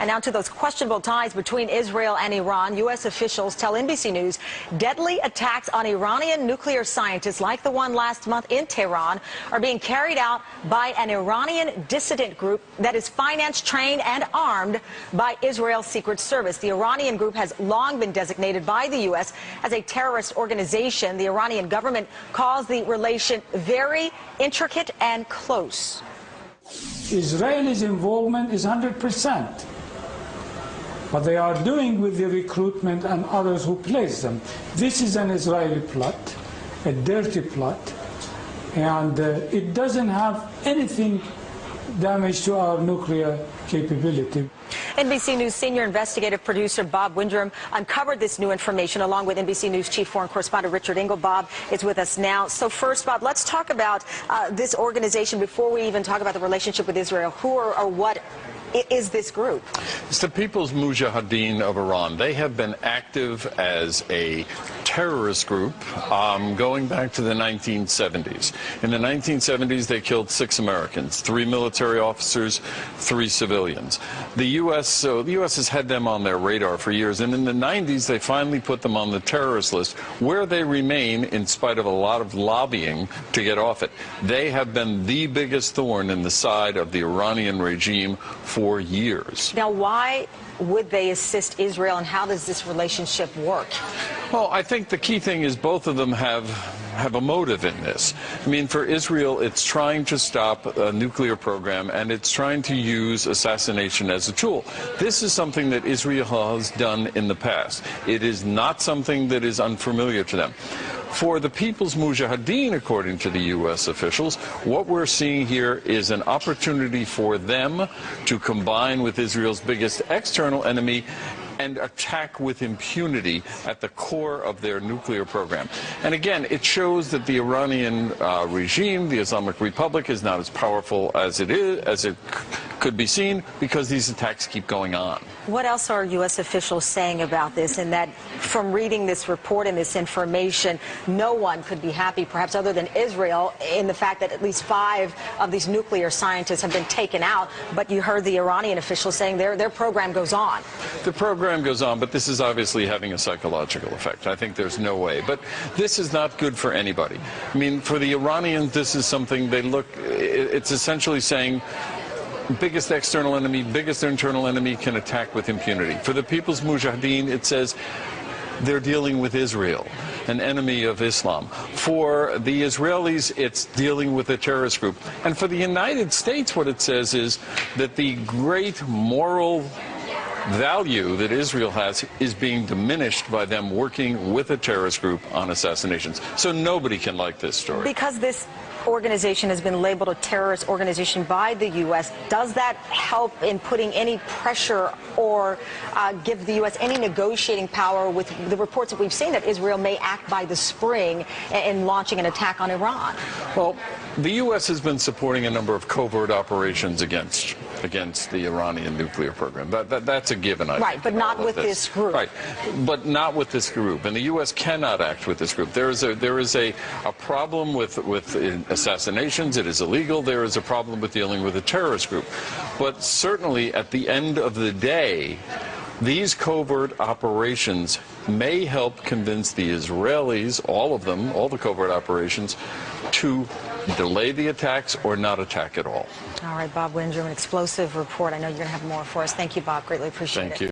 And now to those questionable ties between Israel and Iran. U.S. officials tell NBC News deadly attacks on Iranian nuclear scientists like the one last month in Tehran are being carried out by an Iranian dissident group that is financed, trained, and armed by Israel's Secret Service. The Iranian group has long been designated by the U.S. as a terrorist organization. The Iranian government calls the relation very intricate and close. Israel's involvement is 100%. What they are doing with the recruitment and others who place them. This is an Israeli plot, a dirty plot, and uh, it doesn't have anything damage to our nuclear capability. NBC News senior investigative producer Bob Windrem uncovered this new information along with NBC News chief foreign correspondent Richard Engel. Bob is with us now. So first, Bob, let's talk about uh, this organization before we even talk about the relationship with Israel. Who or, or what is this group? It's the People's Mujahideen of Iran. They have been active as a terrorist group um, going back to the 1970s. In the 1970s, they killed six Americans, three military officers, three civilians. The U.S. So the U.S. has had them on their radar for years, and in the 90s, they finally put them on the terrorist list, where they remain in spite of a lot of lobbying to get off it. They have been the biggest thorn in the side of the Iranian regime for for years. Now, why would they assist Israel, and how does this relationship work? Well, I think the key thing is both of them have have a motive in this. I mean, for Israel, it's trying to stop a nuclear program, and it's trying to use assassination as a tool. This is something that Israel has done in the past. It is not something that is unfamiliar to them. For the People's Mujahideen, according to the U.S. officials, what we're seeing here is an opportunity for them to combine with Israel's biggest external enemy and attack with impunity at the core of their nuclear program. And again, it shows that the Iranian uh, regime, the Islamic Republic, is not as powerful as it is, as it could be seen, because these attacks keep going on. What else are U.S. officials saying about this? And that from reading this report and this information, no one could be happy, perhaps other than Israel, in the fact that at least five of these nuclear scientists have been taken out. But you heard the Iranian officials saying their, their program goes on. The program program goes on, but this is obviously having a psychological effect. I think there's no way. But this is not good for anybody. I mean, for the Iranians, this is something they look, it's essentially saying, biggest external enemy, biggest internal enemy can attack with impunity. For the People's Mujahideen, it says they're dealing with Israel, an enemy of Islam. For the Israelis, it's dealing with a terrorist group. And for the United States, what it says is that the great moral value that Israel has is being diminished by them working with a terrorist group on assassinations. So nobody can like this story. Because this organization has been labeled a terrorist organization by the U.S. Does that help in putting any pressure or uh, give the U.S. any negotiating power with the reports that we've seen that Israel may act by the spring in launching an attack on Iran? Well, the U.S. has been supporting a number of covert operations against against the Iranian nuclear program. That, that that's a given, I right, think, but not with this. this. group. Right, but not with this group. And the U.S. cannot act with this group. There is a there is a, a problem with with assassinations. It is illegal. There is a problem with dealing with a terrorist group. But certainly, at the end of the day, these covert operations may help convince the Israelis, all of them, all the covert operations, to delay the attacks or not attack at all. All right, Bob Windrem, an explosive report. I know you're going to have more for us. Thank you, Bob. Greatly appreciate Thank it. You.